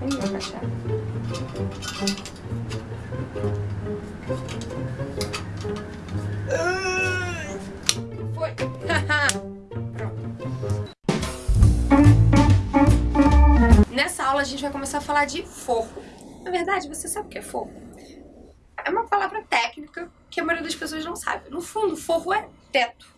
Vem encaixar. Foi. Pronto. Nessa aula a gente vai começar a falar de forro. Na verdade, você sabe o que é forro? É uma palavra técnica que a maioria das pessoas não sabe. No fundo, forro é teto.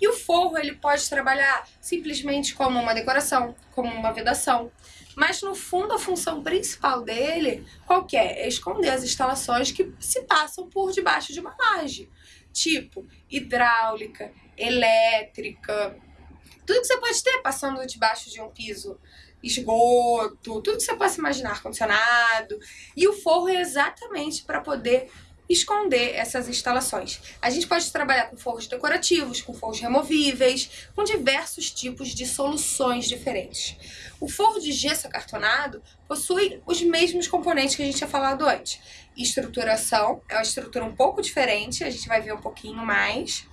E o forro ele pode trabalhar simplesmente como uma decoração, como uma vedação. Mas no fundo a função principal dele, qual é? É esconder as instalações que se passam por debaixo de uma laje. Tipo hidráulica, elétrica, tudo que você pode ter passando debaixo de um piso esgoto, tudo que você possa imaginar, ar-condicionado. E o forro é exatamente para poder esconder essas instalações. A gente pode trabalhar com forros decorativos, com forros removíveis, com diversos tipos de soluções diferentes. O forro de gesso acartonado possui os mesmos componentes que a gente tinha falado antes. Estruturação, é uma estrutura um pouco diferente, a gente vai ver um pouquinho mais.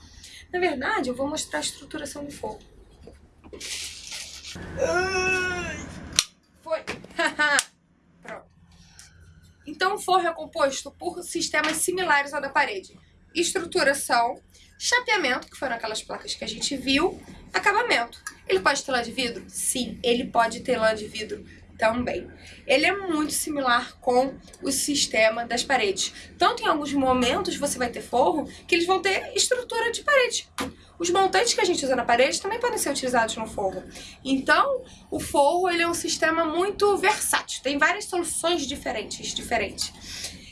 Na verdade, eu vou mostrar a estruturação do forro. Foi! Pronto. Então, o forro é composto por sistemas similares ao da parede. Estruturação, chapeamento, que foram aquelas placas que a gente viu, acabamento. Ele pode ter lã de vidro? Sim, ele pode ter lã de vidro também. Ele é muito similar com o sistema das paredes. Tanto em alguns momentos você vai ter forro que eles vão ter estrutura de parede. Os montantes que a gente usa na parede também podem ser utilizados no forro. Então, o forro ele é um sistema muito versátil, tem várias soluções diferentes, diferentes.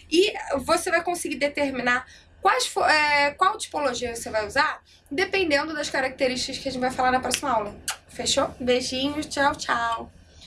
E você vai conseguir determinar quais, é, qual tipologia você vai usar, dependendo das características que a gente vai falar na próxima aula. Fechou? Beijinhos, tchau, tchau!